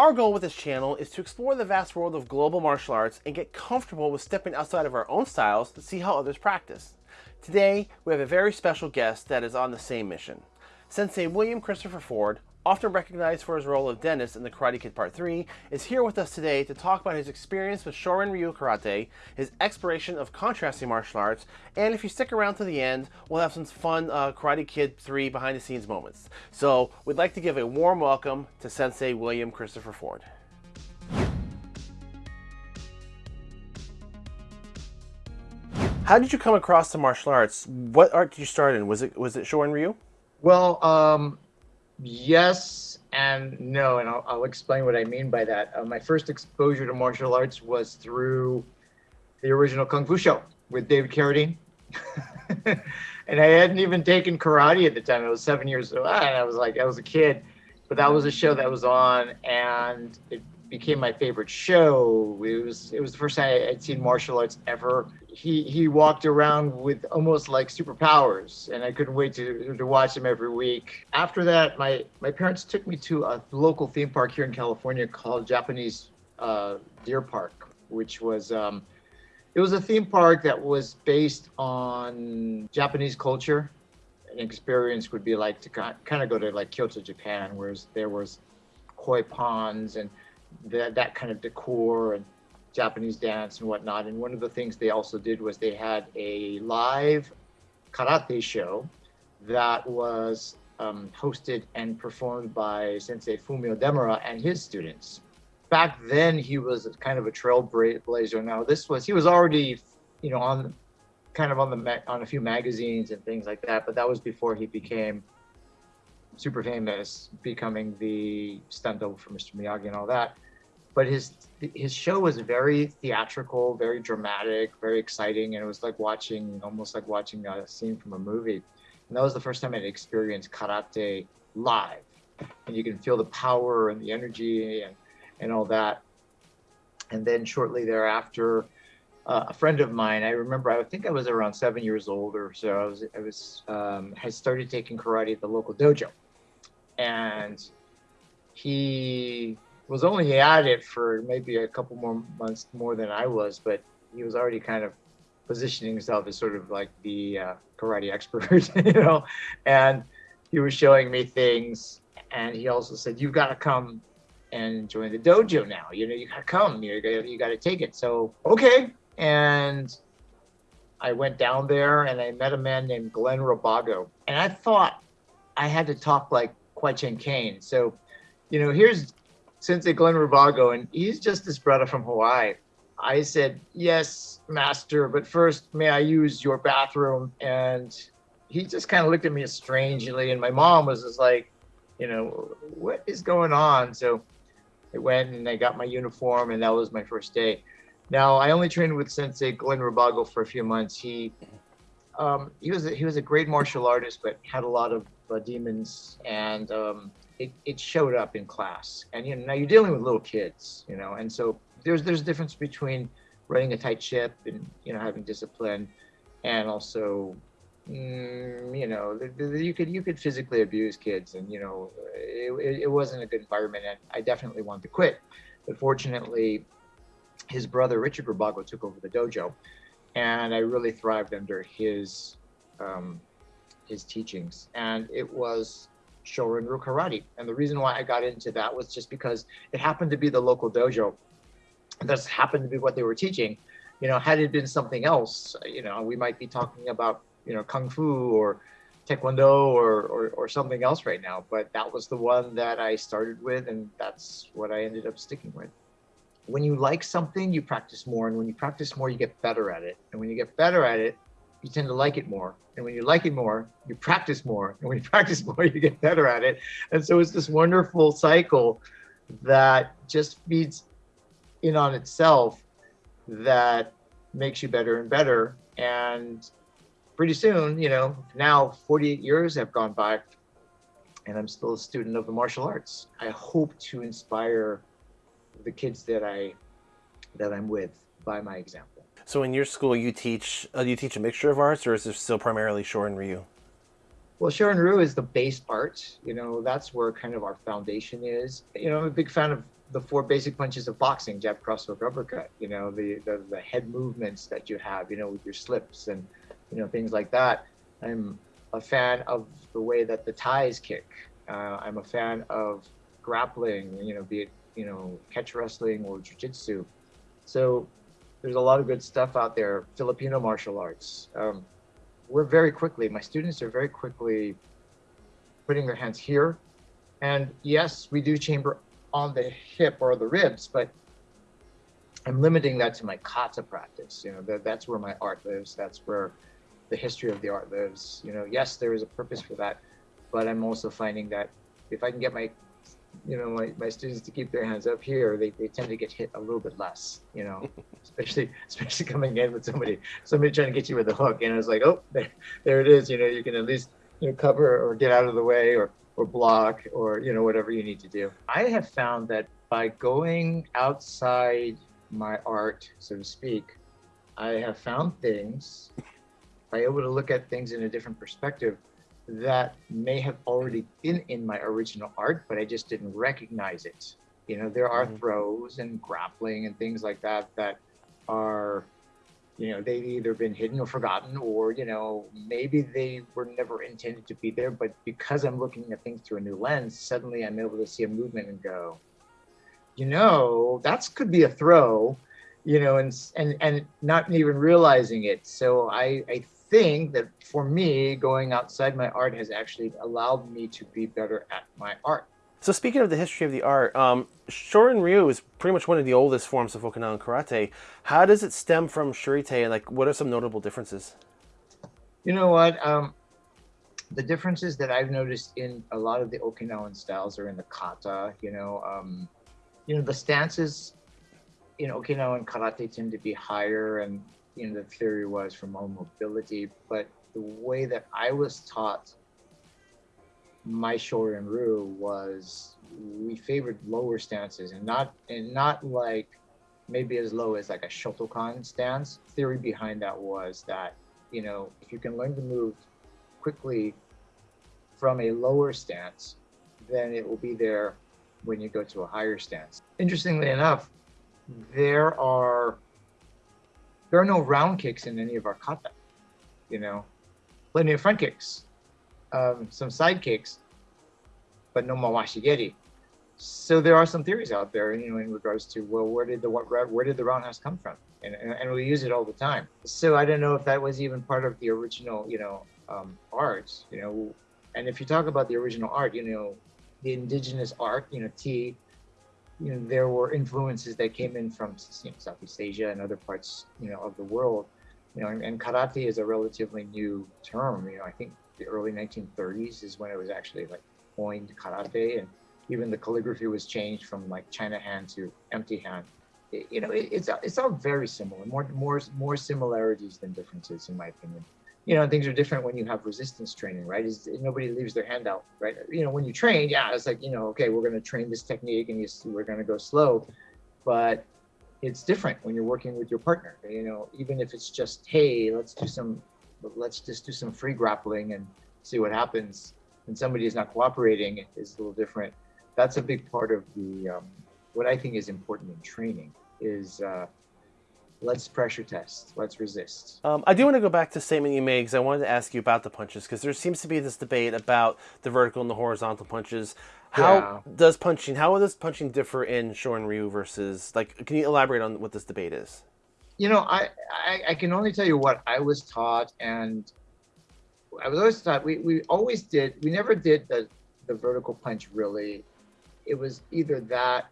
Our goal with this channel is to explore the vast world of global martial arts and get comfortable with stepping outside of our own styles to see how others practice. Today, we have a very special guest that is on the same mission. Sensei William Christopher Ford often recognized for his role of Dennis in The Karate Kid Part 3, is here with us today to talk about his experience with Shorin Ryu Karate, his exploration of contrasting martial arts, and if you stick around to the end, we'll have some fun uh, Karate Kid 3 behind the scenes moments. So we'd like to give a warm welcome to Sensei William Christopher Ford. How did you come across the martial arts? What art did you start in? Was it was it Shorin Ryu? Well, um, yes and no, and I'll, I'll, explain what I mean by that. Uh, my first exposure to martial arts was through the original Kung Fu show with David Carradine. and I hadn't even taken karate at the time. I was seven years old. And I was like, I was a kid, but that was a show that was on, and it became my favorite show. It was it was the first time I'd seen martial arts ever he he walked around with almost like superpowers and i couldn't wait to to watch him every week. After that my my parents took me to a local theme park here in california called japanese uh, deer park which was um, it was a theme park that was based on japanese culture. An experience would be like to kind of go to like kyoto japan whereas there was koi ponds and that that kind of decor and Japanese dance and whatnot. And one of the things they also did was they had a live karate show that was um, hosted and performed by Sensei Fumio Demura and his students. Back then, he was kind of a trailblazer. Now, this was he was already, you know, on kind of on the on a few magazines and things like that. But that was before he became super famous, becoming the stunt double for Mr. Miyagi and all that but his his show was very theatrical, very dramatic, very exciting, and it was like watching almost like watching a scene from a movie. And that was the first time I'd experienced karate live, and you can feel the power and the energy and and all that. And then shortly thereafter, uh, a friend of mine, I remember, I think I was around seven years old or so. I was, I was, um, had started taking karate at the local dojo, and he was only at it for maybe a couple more months more than I was, but he was already kind of positioning himself as sort of like the uh, karate expert, you know, and he was showing me things. And he also said, "You've got to come and join the dojo now. You know, you got to come. You got you got to take it." So okay, and I went down there and I met a man named Glenn Robago, and I thought I had to talk like Kwai Chang Caine. So, you know, here's Sensei Glenn Robago, and he's just this brother from Hawaii. I said, Yes, master, but first, may I use your bathroom? And he just kind of looked at me strangely, and my mom was just like, You know, what is going on? So I went and I got my uniform, and that was my first day. Now, I only trained with Sensei Glenn Robago for a few months. He um, he was a, he was a great martial artist, but had a lot of uh, demons and um, it, it showed up in class. And you know, now you're dealing with little kids, you know, and so there's there's a difference between running a tight ship and you know having discipline, and also, mm, you know, you could you could physically abuse kids, and you know, it, it wasn't a good environment, and I definitely wanted to quit. But fortunately, his brother Richard Robago took over the dojo, and I really thrived under his um, his teachings, and it was Shorin-ryu Karate. And the reason why I got into that was just because it happened to be the local dojo. That's happened to be what they were teaching. You know, had it been something else, you know, we might be talking about, you know, Kung Fu or Taekwondo or, or, or something else right now. But that was the one that I started with, and that's what I ended up sticking with. When you like something, you practice more. And when you practice more, you get better at it. And when you get better at it, you tend to like it more. And when you like it more, you practice more. And when you practice more, you get better at it. And so it's this wonderful cycle that just feeds in on itself that makes you better and better. And pretty soon, you know, now 48 years have gone by and I'm still a student of the martial arts. I hope to inspire the kids that I that I'm with by my example. So in your school, you teach uh, you teach a mixture of arts, or is it still primarily Shorin Ryu? Well, Shorin Ryu is the base art. You know, that's where kind of our foundation is. You know, I'm a big fan of the four basic punches of boxing: jab, cross hook, uppercut. You know, the, the the head movements that you have. You know, with your slips and you know things like that. I'm a fan of the way that the Thais kick. Uh, I'm a fan of grappling. You know, be it you know catch wrestling or jiu-jitsu. So there's a lot of good stuff out there. Filipino martial arts. Um, we're very quickly. My students are very quickly putting their hands here, and yes, we do chamber on the hip or the ribs, but I'm limiting that to my kata practice. You know, that, that's where my art lives. That's where the history of the art lives. You know, yes, there is a purpose for that, but I'm also finding that if I can get my, you know, my, my students to keep their hands up here, they, they tend to get hit a little bit less, you know, especially, especially coming in with somebody, somebody trying to get you with a hook. And it's like, oh, there, there it is. You know, you can at least, you know, cover or get out of the way or, or block or, you know, whatever you need to do. I have found that by going outside my art, so to speak, I have found things, by able to look at things in a different perspective that may have already been in my original art, but I just didn't recognize it. You know, there are mm-hmm. throws and grappling and things like that that are, you know, they've either been hidden or forgotten, or, you know, maybe they were never intended to be there. But because I'm looking at things through a new lens, suddenly I'm able to see a movement and go, you know, that could be a throw, you know, and and and not even realizing it. So I I think that for me, going outside my art has actually allowed me to be better at my art. So speaking of the history of the art, um, Shorin Ryu is pretty much one of the oldest forms of Okinawan karate. How does it stem from Shurite, and like, what are some notable differences? You know what? Um, the differences that I've noticed in a lot of the Okinawan styles are in the kata. You know, um, you know the stances in Okinawan karate tend to be higher, and you know the theory was for mobility. But the way that I was taught my Shorin Ryu was we favored lower stances and not and not like maybe as low as like a Shotokan stance. Theory behind that was that you know if you can learn to move quickly from a lower stance, then it will be there when you go to a higher stance. Interestingly enough, there are there are no round kicks in any of our kata. You know, plenty of front kicks, um, some side kicks, but no mawashigeri. So there are some theories out there, you know, in regards to well, where did the what where did the roundhouse come from? And, and, and we use it all the time. So I don't know if that was even part of the original, you know, um, art. You know, and if you talk about the original art, you know, the indigenous art, you know, te, you know, there were influences that came in from you know, Southeast Asia and other parts, you know, of the world. You know, and, and, karate is a relatively new term. You know, I think the early 1930s is when it was actually like coined karate, and even the calligraphy was changed from like China hand to empty hand. It, you know, it, it's it's all very similar. More more more similarities than differences, in my opinion you know, things are different when you have resistance training, right? Is nobody leaves their hand out, right? You know, when you train, yeah, it's like, you know, okay, we're going to train this technique and you, we're going to go slow, but it's different when you're working with your partner. You know, even if it's just, hey, let's do some, let's just do some free grappling and see what happens. And somebody is not cooperating is a little different. That's a big part of the um, what I think is important in training is uh, let's pressure test. Let's resist. Um, I do want to go back to the statement you made because I wanted to ask you about the punches because there seems to be this debate about the vertical and the horizontal punches. How yeah. does punching? How does punching differ in Shorin Ryu versus like? Can you elaborate on what this debate is? You know, I, I, I can only tell you what I was taught, and I was always taught we, we always did. We never did the the vertical punch really. It was either that,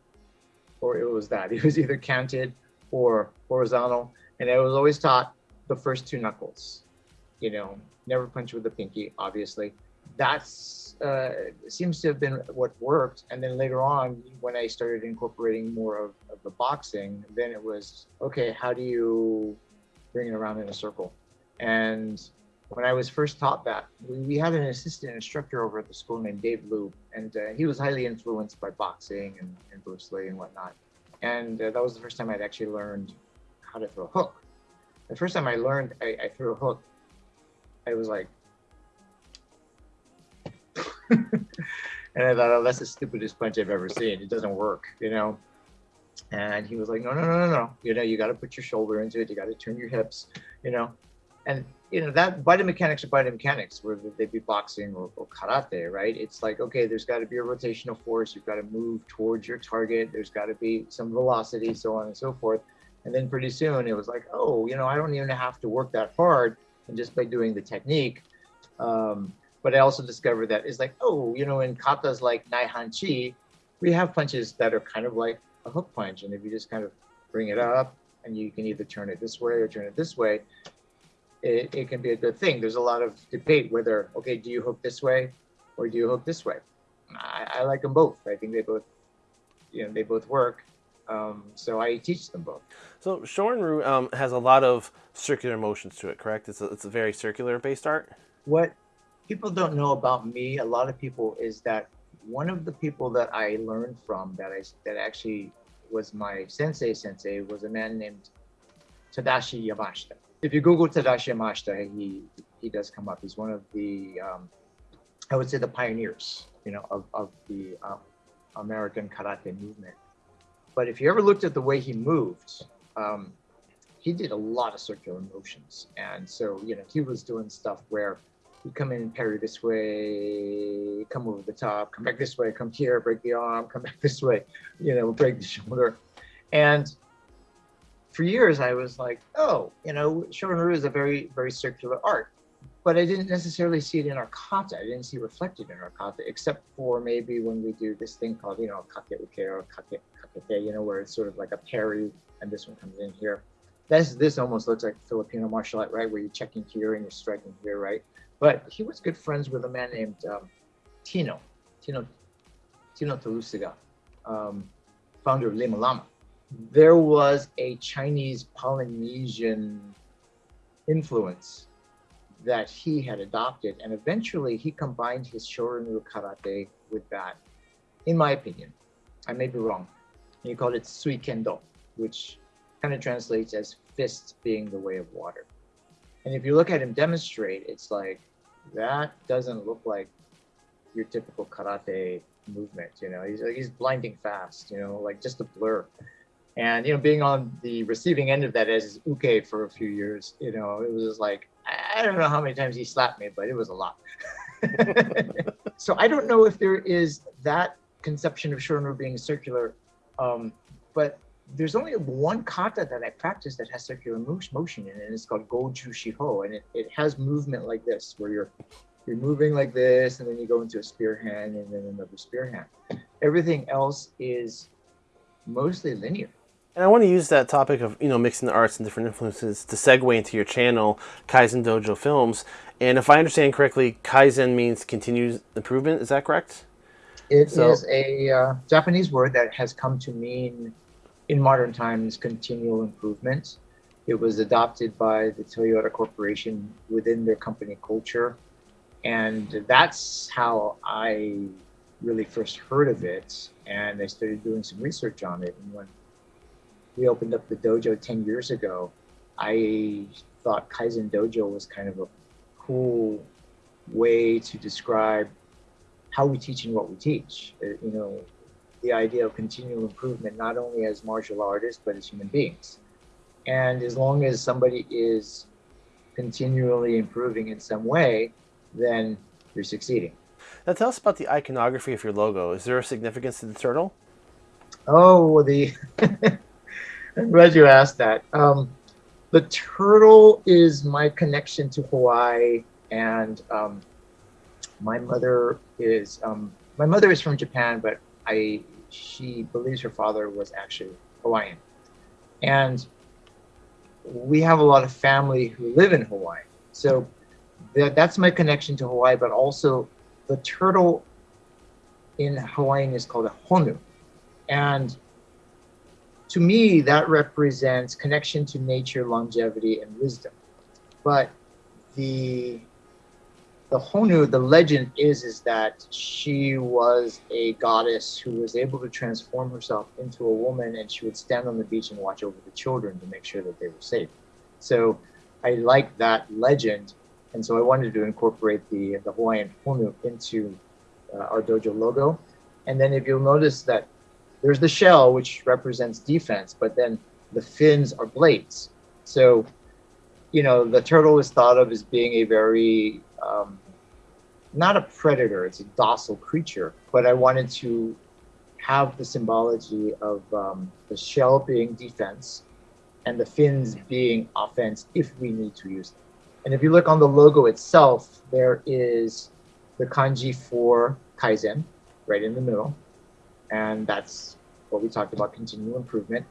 or it was that. It was either counted or horizontal. And I was always taught the first two knuckles, you know, never punch with the pinky, obviously. That's uh, seems to have been what worked. And then later on, when I started incorporating more of, of the boxing, then it was, okay, how do you bring it around in a circle? And when I was first taught that, we, we had an assistant instructor over at the school named Dave Loop, and uh, he was highly influenced by boxing and, and Bruce Lee and whatnot. And uh, that was the first time I'd actually learned how to throw a hook. The first time I learned I, I threw a hook, I was like, and I thought, oh, that's the stupidest punch I've ever seen. It doesn't work, you know. And he was like, no, no, no, no, no. You know, you got to put your shoulder into it. You got to turn your hips, you know. And you know that biomechanics or biomechanics, whether they be boxing or, or karate, right? It's like okay, there's got to be a rotational force. You've got to move towards your target. There's got to be some velocity, so on and so forth. And then pretty soon it was like, oh, you know, I don't even have to work that hard, and just by doing the technique. Um, but I also discovered that it's like, oh, you know, in katas like Naihanchi, we have punches that are kind of like a hook punch, and if you just kind of bring it up, and you can either turn it this way or turn it this way, it, it can be a good thing. There's a lot of debate whether, okay, do you hook this way or do you hook this way? I, I like them both. I think they both, you know, they both work. Um, so I teach them both. So Shorin um, has a lot of circular motions to it, correct? It's a, it's a very circular based art. What people don't know about me, a lot of people, is that one of the people that I learned from that I that actually was my sensei sensei was a man named Tadashi Yamashita if you Google Tadashi Yamashita, he he does come up. He's one of the um, I would say the pioneers, you know, of of the um, American karate movement. But if you ever looked at the way he moved, um, he did a lot of circular motions, and so you know he was doing stuff where he'd come in and parry this way, come over the top, come back this way, come here, break the arm, come back this way, you know, break the shoulder, and for years I was like, oh, you know, Shorin-ryu is a very, very circular art. But I didn't necessarily see it in our kata. I didn't see reflected in our kata, except for maybe when we do this thing called, you know, kake uke or kake, kakete, you know, where it's sort of like a parry and this one comes in here. This, this almost looks like Filipino martial art, right? Where you're checking here and you're striking here, right? But he was good friends with a man named um, Tino, Tino, Tino Tuiolosega, um, founder of Lima Lama there was a Chinese Polynesian influence that he had adopted. And eventually he combined his Shorin-ryu karate with that, in my opinion. I may be wrong. He called it Sui Kendo, which kind of translates as fist being the way of water. And if you look at him demonstrate, it's like, that doesn't look like your typical karate movement, you know, he's, he's blinding fast, you know, like just a blur. And you know, being on the receiving end of that as Uke for a few years, you know, it was just like I don't know how many times he slapped me, but it was a lot. so I don't know if there is that conception of Shorin being circular, um, but there's only one kata that I practice that has circular motion in it, and it's called Goju Shiho, and it, it has movement like this, where you're you're moving like this, and then you go into a spear hand, and then another spear hand. Everything else is mostly linear. And I want to use that topic of you know mixing the arts and different influences to segue into your channel, Kaizen Dojo Films. And if I understand correctly, Kaizen means continuous improvement. Is that correct? It so, is a uh, Japanese word that has come to mean, in modern times, continual improvement. It was adopted by the Toyota Corporation within their company culture. And that's how I really first heard of it. And I started doing some research on it. And when we opened up the dojo 10 years ago, I thought Kaizen Dojo was kind of a cool way to describe how we teach and what we teach. Uh, you know, the idea of continual improvement, not only as martial artists, but as human beings. And as long as somebody is continually improving in some way, then you're succeeding. Now tell us about the iconography of your logo. Is there a significance to the turtle? Oh, the I'm glad you asked that. Um, the turtle is my connection to Hawaii, and um, my mother is um, my mother is from Japan, but I she believes her father was actually Hawaiian, and we have a lot of family who live in Hawaii. So that that's my connection to Hawaii, but also the turtle in Hawaiian is called a honu, and to me, that represents connection to nature, longevity, and wisdom. But the the Honu, the legend is is that she was a goddess who was able to transform herself into a woman, and she would stand on the beach and watch over the children to make sure that they were safe. So I like that legend, and so I wanted to incorporate the the Hawaiian Honu into uh, our dojo logo. And then if you'll notice that there's the shell, which represents defense, but then the fins are blades. So, you know, the turtle is thought of as being a very, um, not a predator, it's a docile creature, but I wanted to have the symbology of um, the shell being defense and the fins being offense if we need to use them. And if you look on the logo itself, there is the kanji for Kaizen right in the middle. And that's what we talked about, continual improvement.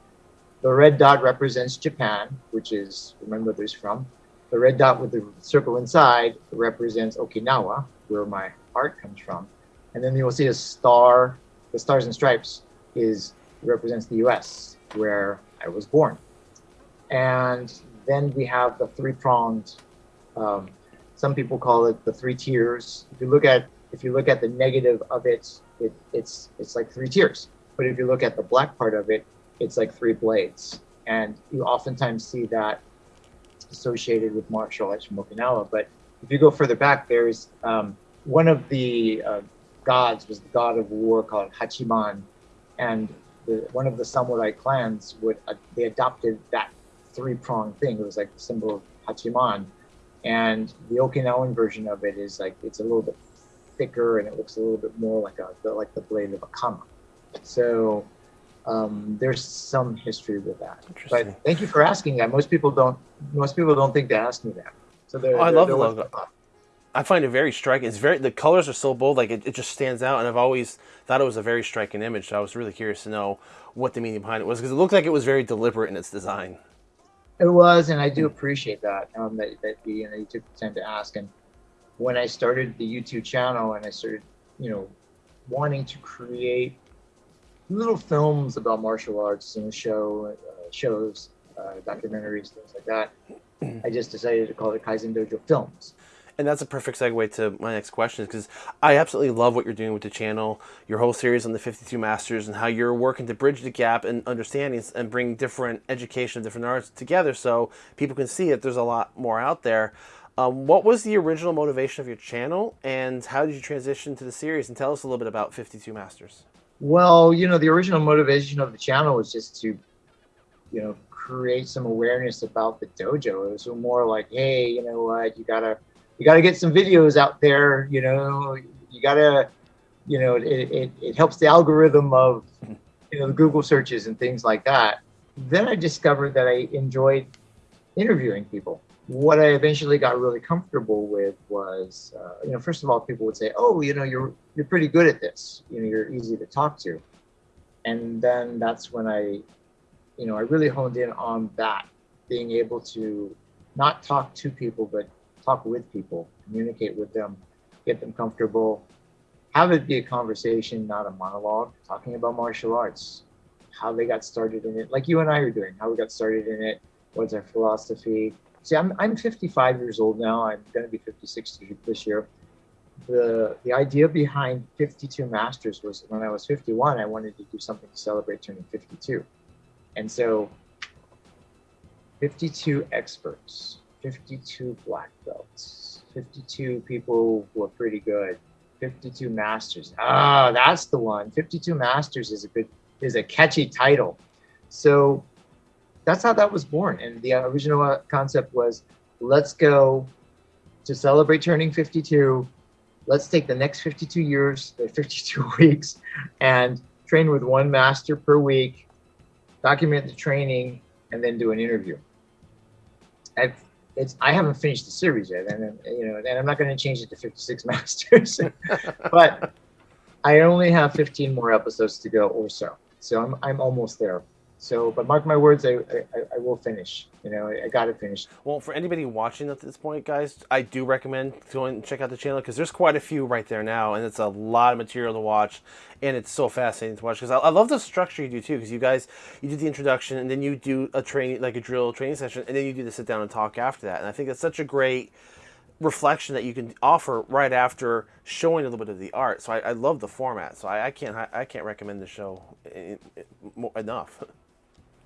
The red dot represents Japan, which is, remember this from. The red dot with the circle inside represents Okinawa, where my art comes from. And then you'll see a star, the stars and stripes is represents the US, where I was born. And then we have the three-pronged, um, some people call it the three tiers. If you look at if you look at the negative of it, it it's it's like three tiers. But if you look at the black part of it, it's like three blades. And you oftentimes see that associated with martial arts from Okinawa. But if you go further back, there's um, one of the uh, gods was the god of war called Hachiman, and the, one of the samurai clans would uh, they adopted that three pronged thing. It was like the symbol of Hachiman, and the Okinawan version of it is like it's a little bit thicker and it looks a little bit more like a like the blade of a kama. So um, there's some history with that. But thank you for asking that. Most people don't. Most people don't think to ask me that. So oh, I love the logo. I find it very striking. It's very the colors are so bold, like it, it just stands out. And I've always thought it was a very striking image. So I was really curious to know what the meaning behind it was because it looked like it was very deliberate in its design. It was, and I do appreciate that um, that that you know you took the time to ask. And when I started the YouTube channel and I started, you know, wanting to create little films about martial arts, and show uh, shows, uh, documentaries, things like that. I just decided to call it Kaizen Dojo Films. And that's a perfect segue to my next question because I absolutely love what you're doing with the channel, your whole series on the 52 Masters, and how you're working to bridge the gap in understandings and bring different education of different arts together so people can see that there's a lot more out there. Um, what was the original motivation of your channel, and how did you transition to the series? And tell us a little bit about 52 Masters. Well, you know, the original motivation of the channel was just to, you know, create some awareness about the dojo. It was more like, hey, you know what, you gotta, you gotta get some videos out there. You know, you gotta, you know, it it, it helps the algorithm of, you know, the Google searches and things like that. Then I discovered that I enjoyed interviewing people what I eventually got really comfortable with was, uh, you know, first of all, people would say, "Oh, you know, you're you're pretty good at this. You know, you're easy to talk to," and then that's when I, you know, I really honed in on that, being able to not talk to people, but talk with people, communicate with them, get them comfortable, have it be a conversation, not a monologue, talking about martial arts, how they got started in it, like you and I are doing, how we got started in it, what's our philosophy, See, I'm, I'm 55 years old now. I'm going to be 56 this year. The, the idea behind 52 Masters was when I was 51, I wanted to do something to celebrate turning 52. And so 52 experts, 52 black belts, 52 people who are pretty good, 52 masters. Ah, that's the one. 52 masters is a good is a catchy title. So that's how that was born. And the original uh, concept was let's go to celebrate turning 52. Let's take the next 52 years, the 52 weeks, and train with one master per week, document the training, and then do an interview. I've, it's, I haven't finished the series yet, and you know, and I'm not going to change it to 56 masters, but I only have 15 more episodes to go or so. So I'm, I'm almost there. So, but mark my words, I, I, I will finish. You know, I, I got to finish. Well, for anybody watching at this point, guys, I do recommend going and check out the channel because there's quite a few right there now, and it's a lot of material to watch, and it's so fascinating to watch. Because I, I, love the structure you do too. Because you guys, you do the introduction, and then you do a training, like a drill training session, and then you do the sit down and talk after that. And I think that's such a great reflection that you can offer right after showing a little bit of the art. So I, I love the format. So I, I can't I, can't recommend the show eh, eh, enough.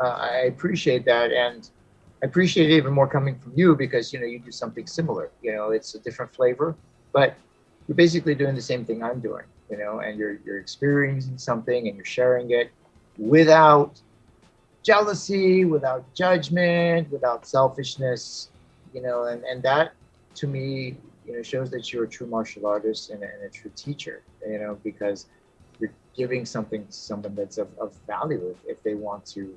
uh, I appreciate that, and I appreciate it even more coming from you because you know you do something similar. You know, it's a different flavor, but you're basically doing the same thing I'm doing. you know, and you're you're experiencing something and you're sharing it without jealousy, without judgment, without selfishness, you know, and, and that to me, you know, shows that you're a true martial artist and a, and a true teacher, you know, because you're giving something to someone that's of, of value if, if they want to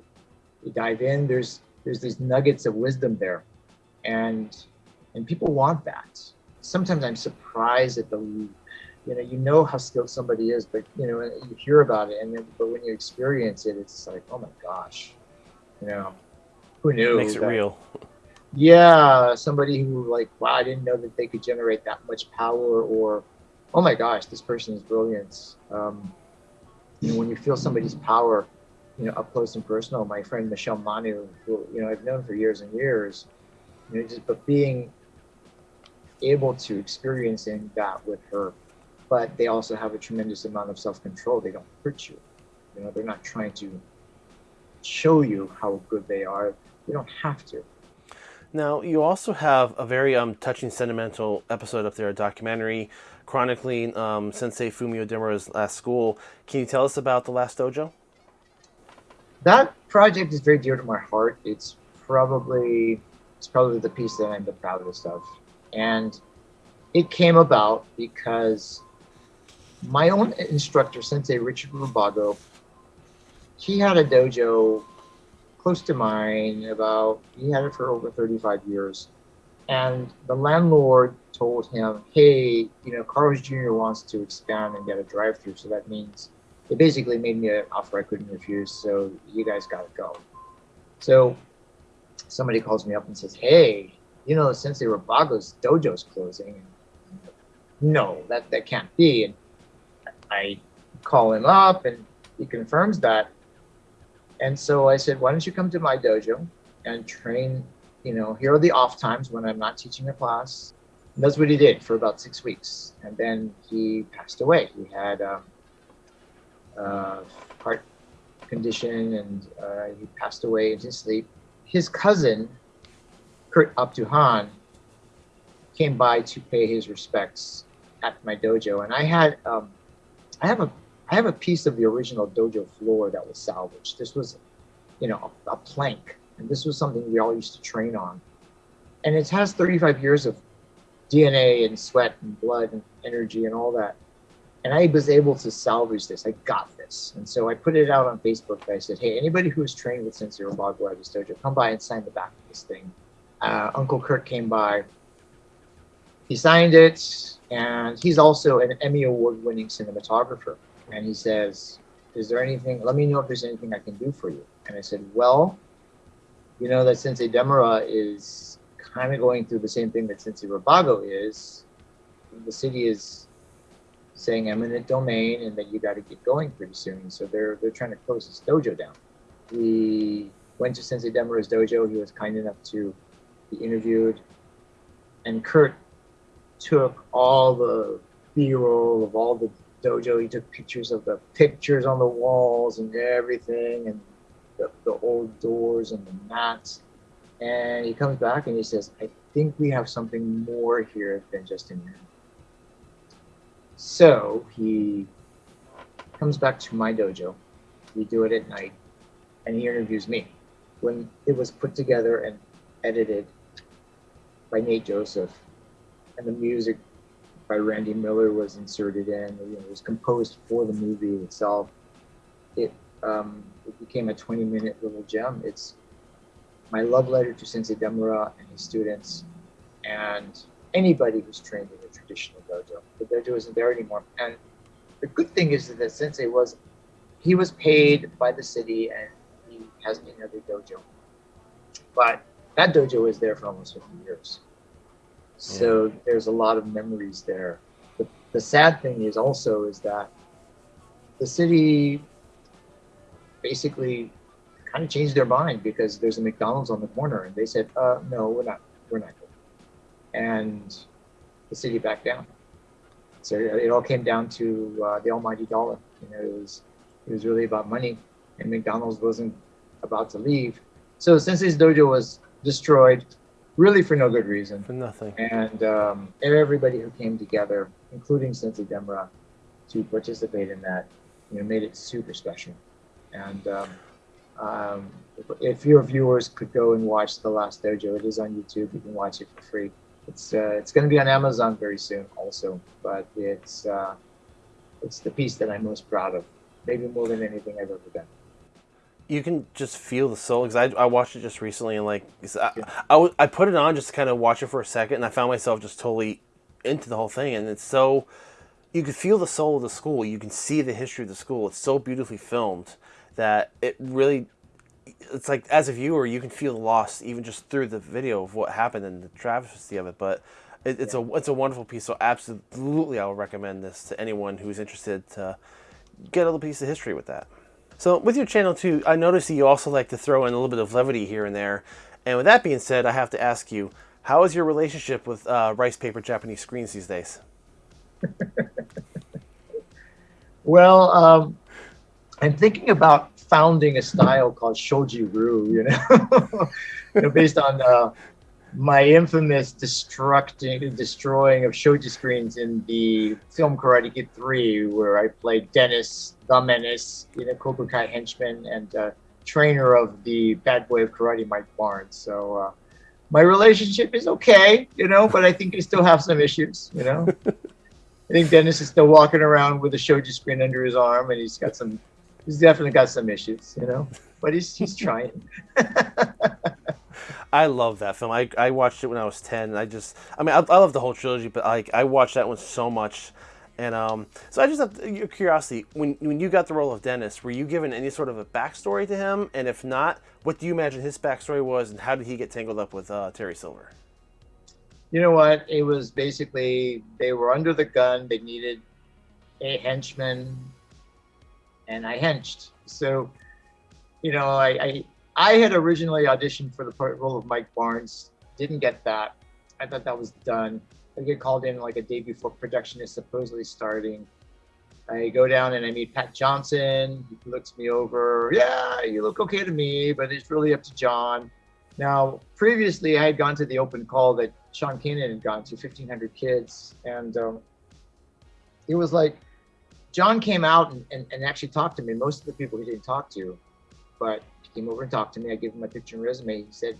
dive in. There's there's these nuggets of wisdom there. And and people want that. Sometimes I'm surprised at the you know, you know how skilled somebody is, but you know, you hear about it, and then, but when you experience it, it's like, oh my gosh, you know, who knew? It makes it real. Yeah, somebody who like, wow, I didn't know that they could generate that much power, or oh my gosh, this person is brilliant. Um, you know, when you feel somebody's power, you know, up close and personal. My friend Michelle Manu, who you know I've known for years and years, you know, just but being able to experiencing that with her but they also have a tremendous amount of self-control. They don't hurt you. You know, they're not trying to show you how good they are. You don't have to. Now, you also have a very um, touching, sentimental episode up there, a documentary chronicling um, Sensei Fumio Demura's last school. Can you tell us about the last dojo? That project is very dear to my heart. It's probably it's probably the piece that I'm the proudest of, and it came about because my own instructor, Sensei Richard Rubago, he had a dojo close to mine about, he had it for over 35 years. And the landlord told him, hey, you know, Carl's Jr. wants to expand and get a drive through. So that means it basically made me an offer I couldn't refuse. So you guys got to go. So somebody calls me up and says, hey, you know, Sensei Rubago's dojo's closing. No, that, that can't be. And I call him up and he confirms that. And so I said, why don't you come to my dojo and train, you know, here are the off times when I'm not teaching a class. And that's what he did for about six weeks. And then he passed away. He had um, uh, heart condition and uh, he passed away in his sleep. His cousin, Kurt Abduhan, came by to pay his respects at my dojo. And I had um, I have a I have a piece of the original dojo floor that was salvaged. This was, you know, a, a plank, and this was something we all used to train on. And it has 35 years of DNA and sweat and blood and energy and all that. And I was able to salvage this. I got this. And so I put it out on Facebook. I said, hey, anybody who has trained with Sensei Rubago at this dojo, come by and sign the back of this thing. Uh, Uncle Kurt came by. He signed it and he's also an Emmy Award winning cinematographer. And he says, Is there anything, let me know if there's anything I can do for you. And I said, Well, you know that Sensei Demura is kind of going through the same thing that Sensei Rubago is. The city is saying eminent domain and that you got to get going pretty soon. So they're they're trying to close this dojo down. We went to Sensei Demura's dojo. He was kind enough to be interviewed. And Kurt took all the b-roll of all the dojo. He took pictures of the pictures on the walls and everything, and the, the old doors and the mats. And he comes back and he says, "I think we have something more here than just a mirror." So he comes back to my dojo. We do it at night, and he interviews me. When it was put together and edited by Nate Joseph, and the music by Randy Miller was inserted in. It was composed for the movie itself. It um, it became a 20 minute little gem. It's my love letter to Sensei Demura and his students, and anybody who's trained in traditional dojo. The dojo isn't there anymore. And the good thing is that Sensei was, he was paid by the city and he has another dojo. But that dojo was there for almost 50 years. So yeah. there's a lot of memories there. The, the sad thing is also is that the city basically kind of changed their mind because there's a McDonald's on the corner and they said, uh, no, we're not, we're not going. And the city back down. So it all came down to uh, the almighty dollar. You know, it was, it was really about money and McDonald's wasn't about to leave. So Sensei's dojo was destroyed, really for no good reason. For nothing. And um, everybody who came together, including Sensei Demura, to participate in that, you know, made it super special. And um, um, if, if, your viewers could go and watch The Last Dojo, it is on YouTube. You can watch it for free. It's uh, it's going to be on Amazon very soon, also. But it's uh, it's the piece that I'm most proud of, maybe more than anything I've ever done. You can just feel the soul because I, I watched it just recently and like I, I, I, put it on just to kind of watch it for a second and I found myself just totally into the whole thing and it's so you can feel the soul of the school. You can see the history of the school. It's so beautifully filmed that it really it's like as a viewer you can feel the loss even just through the video of what happened and the travesty of it but it, it's yeah. a it's a wonderful piece so absolutely I will recommend this to anyone who's interested to get a little piece of history with that. So with your channel too, I noticed that you also like to throw in a little bit of levity here and there. And with that being said, I have to ask you, how is your relationship with uh, rice paper Japanese screens these days? well, um, I'm thinking about founding a style called shoji-ryu, you know, you know based on uh, my infamous destructing, destroying of shoji screens in the film Karate Kid 3, where I played Dennis the Menace, you know, Cobra Kai henchman and uh, trainer of the bad boy of karate, Mike Barnes. So uh, my relationship is okay, you know, but I think I still have some issues, you know. I think Dennis is still walking around with a shoji screen under his arm, and he's got some, he's definitely got some issues, you know, but he's he's trying. I love that film. I, I watched it when I was 10. I just, I mean, I, I love the whole trilogy, but like I watched that one so much. And um, so I just have your curiosity, when, when you got the role of Dennis, were you given any sort of a backstory to him? And if not, what do you imagine his backstory was and how did he get tangled up with uh, Terry Silver? You know what? It was basically, they were under the gun. They needed a henchman and I henched. So, you know, I, I I had originally auditioned for the role of Mike Barnes, didn't get that. I thought that was done. I get called in like a day before production is supposedly starting. I go down and I meet Pat Johnson. He looks me over. Yeah, you look okay to me, but it's really up to John. Now, previously, I had gone to the open call that Sean Kanan had gone to, 1,500 kids. And um, it was like John came out and, and, and actually talked to me. Most of the people he didn't talk to, but he came over and talked to me. I gave him my picture and resume. He said,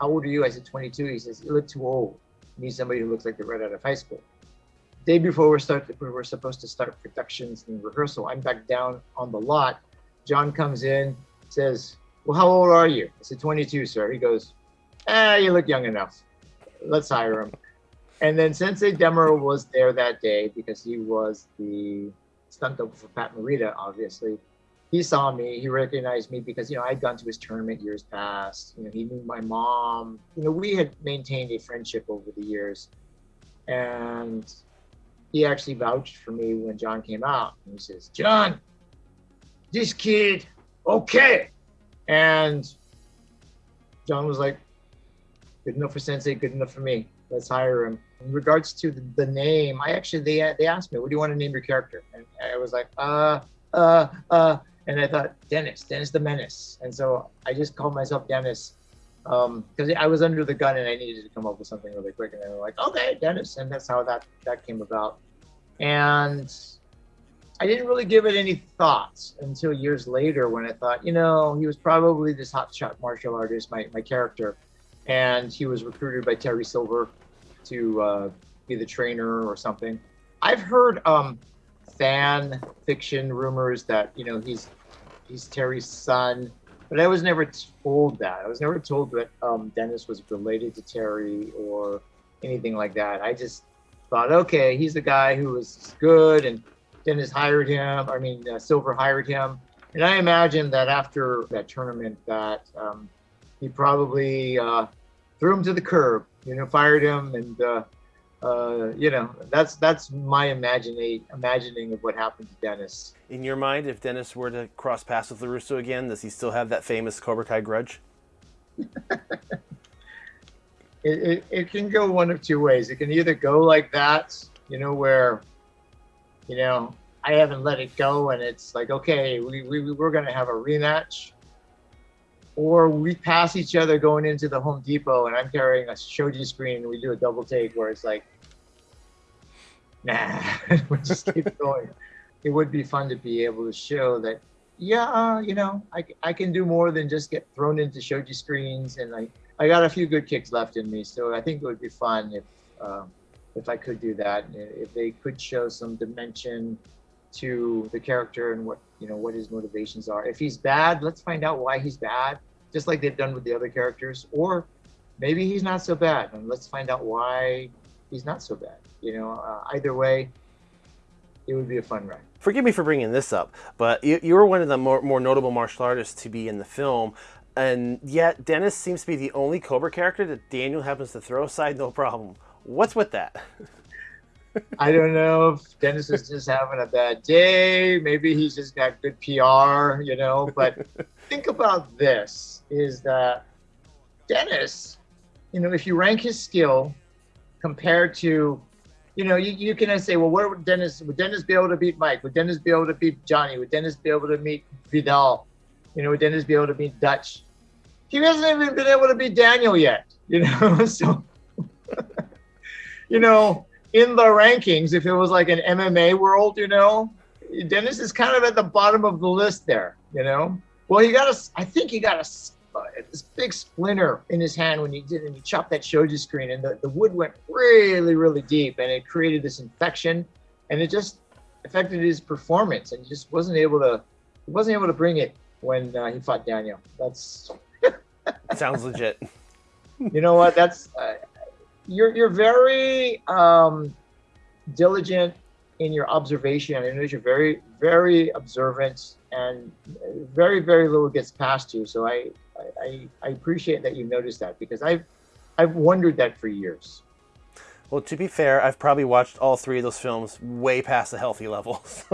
how old are you? I said, 22. He says, you look too old. You need somebody who looks like they're right out of high school. Day before we start, we were supposed to start productions and rehearsal. I'm back down on the lot. John comes in, says, well, how old are you? I said, 22, sir. He goes, ah, you look young enough. Let's hire him. And then Sensei Demura was there that day because he was the stunt double for Pat Morita, obviously he saw me, he recognized me because, you know, I'd gone to his tournament years past. You know, he knew my mom. You know, we had maintained a friendship over the years. And he actually vouched for me when John came out. And he says, John, this kid, okay. And John was like, good enough for Sensei, good enough for me. Let's hire him. In regards to the, the name, I actually, they, they asked me, what do you want to name your character? And I was like, uh, uh, uh, and I thought Dennis, Dennis the Menace, and so I just called myself Dennis because um, I was under the gun and I needed to come up with something really quick, and they were like, "Okay, Dennis," and that's how that that came about. And I didn't really give it any thoughts until years later when I thought, you know, he was probably this hotshot martial artist, my my character, and he was recruited by Terry Silver to uh, be the trainer or something. I've heard um, fan fiction rumors that you know he's he's Terry's son, but I was never told that. I was never told that um, Dennis was related to Terry or anything like that. I just thought, okay, he's the guy who was good, and Dennis hired him. I mean, uh, Silver hired him, and I imagine that after that tournament, that um, he probably uh, threw him to the curb. You know, fired him, and uh, uh, you know, that's that's my imagining imagining of what happened to Dennis. In your mind, if Dennis were to cross paths with LaRusso again, does he still have that famous Cobra Kai grudge? it, it, it can go one of two ways. It can either go like that, you know, where, you know, I haven't let it go and it's like, okay, we, we, we're going to have a rematch. Or we pass each other going into the Home Depot and I'm carrying a shoji screen and we do a double take where it's like, nah, we just keep going. it would be fun to be able to show that, yeah, uh, you know, I, I can do more than just get thrown into shoji screens, and I I got a few good kicks left in me. So I think it would be fun if um, if I could do that, if they could show some dimension to the character and what you know what his motivations are. If he's bad, let's find out why he's bad, just like they've done with the other characters. Or maybe he's not so bad, and let's find out why he's not so bad. You know, uh, either way, it would be a fun ride. Forgive me for bringing this up, but you, you were one of the more, more notable martial artists to be in the film, and yet Dennis seems to be the only Cobra character that Daniel happens to throw aside no problem. What's with that? I don't know if Dennis is just having a bad day. Maybe he's just got good PR, you know. But think about this: is that Dennis, you know, if you rank his skill compared to, you know, you, you can say, well, what would Dennis? Would Dennis be able to beat Mike? Would Dennis be able to beat Johnny? Would Dennis be able to meet Vidal? You know, would Dennis be able to beat Dutch? He hasn't even been able to beat Daniel yet. You know, so you know in the rankings, if it was like an MMA world, you know, Dennis is kind of at the bottom of the list there, you know. Well, he got a, I think he got a, uh, this big splinter in his hand when he did, and he chopped that shoji screen, and the, the wood went really, really deep, and it created this infection, and it just affected his performance, and he just wasn't able to, he wasn't able to bring it when uh, he fought Daniel. That's sounds legit. You know what? That's uh, you're you're very um, diligent in your observation. I know you're very very observant, and very very little gets past you. So I I, I appreciate that you noticed that because I've I've wondered that for years. Well, to be fair, I've probably watched all three of those films way past the healthy levels.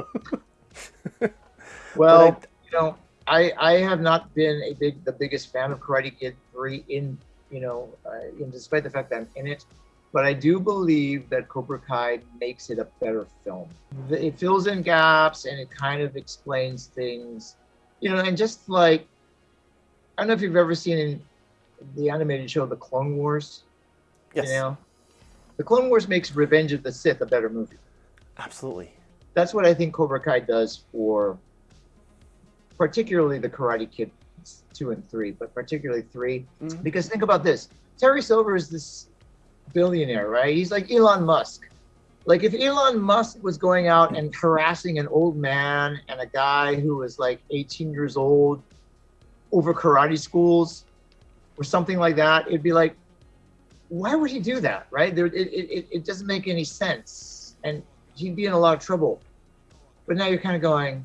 well, I, you know, I I have not been a big the biggest fan of Karate Kid three in you know, uh, despite the fact that I'm in it. But I do believe that Cobra Kai makes it a better film. It fills in gaps and it kind of explains things, you know, and just like, I don't know if you've ever seen in the animated show The Clone Wars. Yes. You know, The Clone Wars makes Revenge of the Sith a better movie. Absolutely. That's what I think Cobra Kai does for particularly the Karate Kid two and three, but particularly 3 mm-hmm. because think about this: Terry Silver is this billionaire, right? He's like Elon Musk. Like if Elon Musk was going out and harassing an old man and a guy who was like 18 years old over karate schools or something like that, it'd be like, why would he do that, right? There, it, it, it doesn't make any sense, and he'd be in a lot of trouble. But now you're kind of going,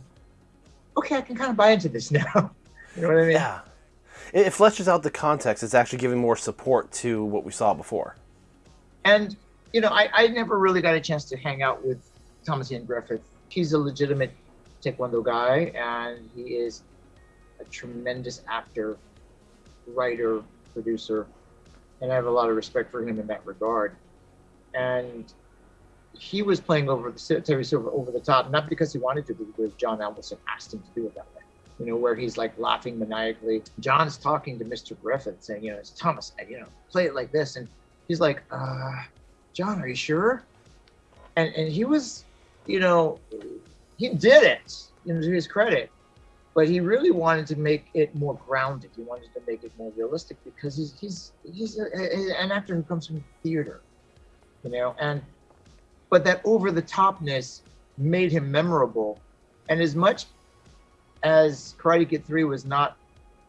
okay, I can kind of buy into this now. You know what I mean? Yeah. It, it fleshes out the context. It's actually giving more support to what we saw before. And, you know, I, I never really got a chance to hang out with Thomas Ian Griffith. He's a legitimate Taekwondo guy, and he is a tremendous actor, writer, producer, and I have a lot of respect for him in that regard. And he was playing over the Terry Silver over the top, not because he wanted to, but because John Avildsen asked him to do it that way you know, where he's like laughing maniacally. John's talking to Mr. Griffith saying, you know, it's Thomas, you know, play it like this. And he's like, uh, John, are you sure? And, and he was, you know, he did it, you know, to his credit, but he really wanted to make it more grounded. He wanted to make it more realistic because he's, he's, he's a, a, an actor who comes from theater, you know, and, but that over the topness made him memorable. And as much as Karate Kid 3 was not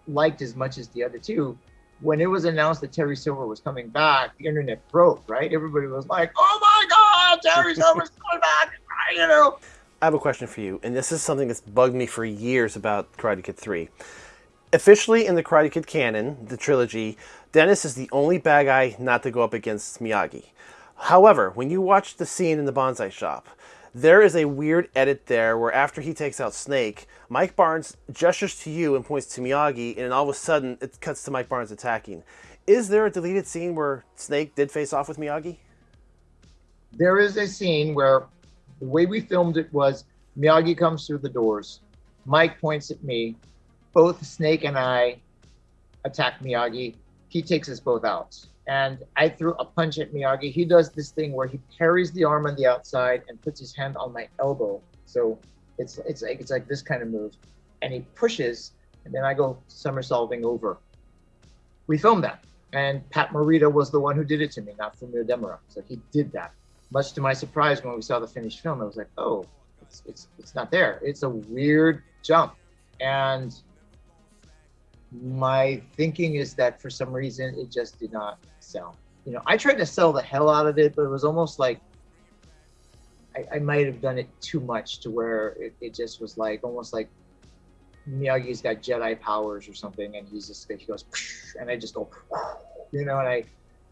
liked as much as the other two, when it was announced that Terry Silver was coming back, the internet broke, right? Everybody was like, oh my God, Terry Silver's coming back, you know? I have a question for you, and this is something that's bugged me for years about Karate Kid 3. Officially in the Karate Kid canon, the trilogy, Dennis is the only bad guy not to go up against Miyagi. However, when you watch the scene in the bonsai shop, there is a weird edit there where after he takes out Snake, Mike Barnes gestures to you and points to Miyagi, and all of a sudden it cuts to Mike Barnes attacking. Is there a deleted scene where Snake did face off with Miyagi? There is a scene where the way we filmed it was Miyagi comes through the doors, Mike points at me, both Snake and I attack Miyagi. He takes us both out and I threw a punch at Miyagi. He does this thing where he parries the arm on the outside and puts his hand on my elbow. So It's it's like it's like this kind of move, and he pushes, and then I go somersaulting over. We filmed that, and Pat Morita was the one who did it to me, not Fumio Demura. So he did that. Much to my surprise, when we saw the finished film, I was like, oh, it's it's it's not there. It's a weird jump, and my thinking is that for some reason it just did not sell. You know, I tried to sell the hell out of it, but it was almost like I, I might have done it too much to where it, it just was like almost like Miyagi's got Jedi powers or something, and he's just he goes, and I just go, you know, and I,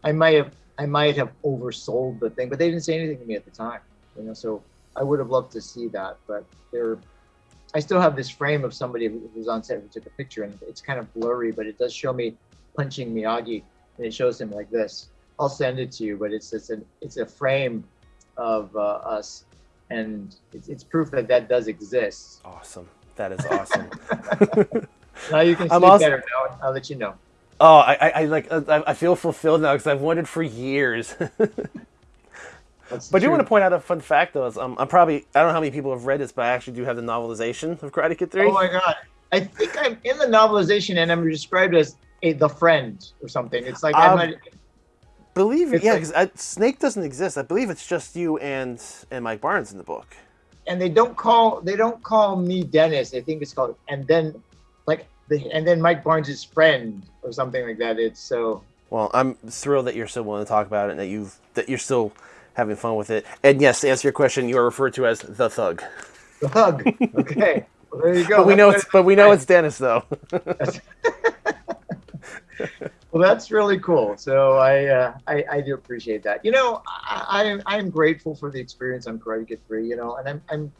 I might have I might have oversold the thing, but they didn't say anything to me at the time, you know. So I would have loved to see that, but they're. I still have this frame of somebody who was on set who took a picture, and it's kind of blurry, but it does show me punching Miyagi, and it shows him like this. I'll send it to you, but it's it's a it's a frame of uh, us, and it's, it's proof that that does exist. Awesome. That is awesome. now you can sleep also, better. Now I'll let you know. Oh, I, I, I like I, I feel fulfilled now because I've wanted for years. but I do want to point out a fun fact though. Is, um, I'm probably I don't know how many people have read this, but I actually do have the novelization of Karate Kid Three. Oh my god! I think I'm in the novelization, and I'm described as a the friend or something. It's like um, I'm believe it, yeah, because like, Snake doesn't exist. I believe it's just you and and Mike Barnes in the book. And they don't call they don't call me Dennis. I think it's called and then like the and then Mike Barnes' friend or something like that. It's so. Well, I'm thrilled that you're still willing to talk about it and that you've that you're still having fun with it. And yes, to answer your question, you are referred to as the Thug. The Thug. Okay. well, there you go. But we know it's but we know it's Dennis though. well, that's really cool. So I, uh, I, I do appreciate that. You know, I, I am grateful for the experience on Karate Kid Three. You know, and I'm I'm,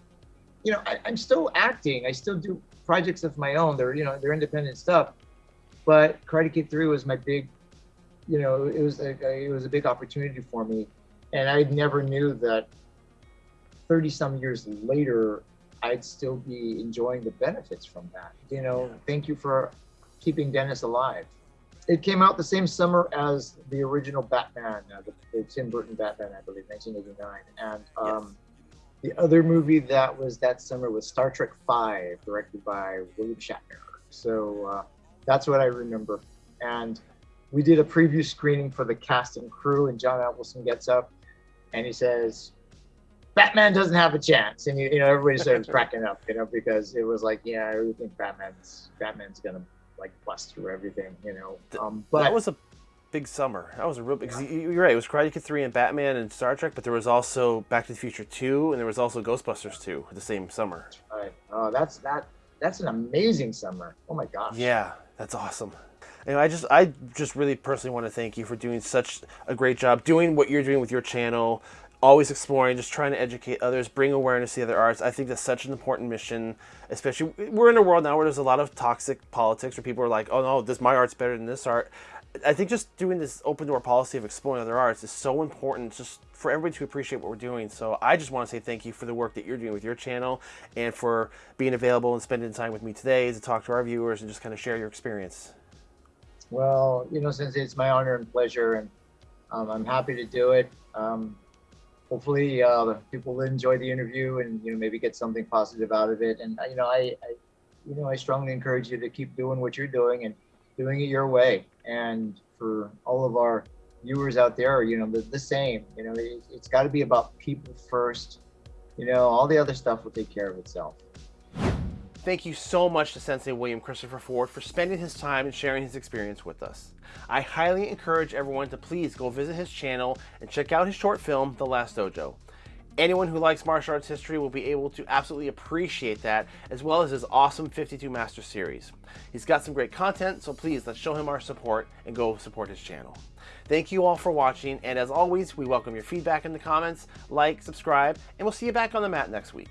you know, I, I'm still acting. I still do projects of my own. They're you know they're independent stuff. But Karate Kid Three was my big, you know, it was a, it was a big opportunity for me, and I never knew that. Thirty some years later, I'd still be enjoying the benefits from that. You know, thank you for keeping Dennis alive it came out the same summer as the original Batman, uh, the, the, Tim Burton Batman, I believe, 1989. And um, yes. the other movie that was that summer was Star Trek Five, directed by William Shatner. So uh, that's what I remember. And we did a preview screening for the cast and crew, and John Avildsen gets up and he says, Batman doesn't have a chance, and you, you know everybody starts cracking up, you know, because it was like, yeah, I think Batman's Batman's gonna like bust through everything, you know. Um, but that was a big summer. That was a real because yeah. you're right. It was Karate Kid three and Batman and Star Trek, but there was also Back to the Future two, and there was also Ghostbusters two the same summer. That's right. Oh, that's that. That's an amazing summer. Oh my gosh. Yeah, that's awesome. And I just, I just really personally want to thank you for doing such a great job, doing what you're doing with your channel, always exploring, just trying to educate others, bring awareness to the other arts. I think that's such an important mission, especially we're in a world now where there's a lot of toxic politics where people are like, oh no, this my art's better than this art. I think just doing this open door policy of exploring other arts is so important just for everybody to appreciate what we're doing. So I just want to say thank you for the work that you're doing with your channel and for being available and spending time with me today to talk to our viewers and just kind of share your experience. Well, you know, since it's my honor and pleasure and um, I'm happy to do it. Um, hopefully uh, people will enjoy the interview and you know maybe get something positive out of it. And you know, I, I, you know, I strongly encourage you to keep doing what you're doing and doing it your way. And for all of our viewers out there, you know, the, the same. You know, it, it's got to be about people first. You know, all the other stuff will take care of itself. Thank you so much to Sensei William Christopher Ford for spending his time and sharing his experience with us. I highly encourage everyone to please go visit his channel and check out his short film, The Last Dojo. Anyone who likes martial arts history will be able to absolutely appreciate that, as well as his awesome 52 Master series. He's got some great content, so please let's show him our support and go support his channel. Thank you all for watching, and as always, we welcome your feedback in the comments, like, subscribe, and we'll see you back on the mat next week.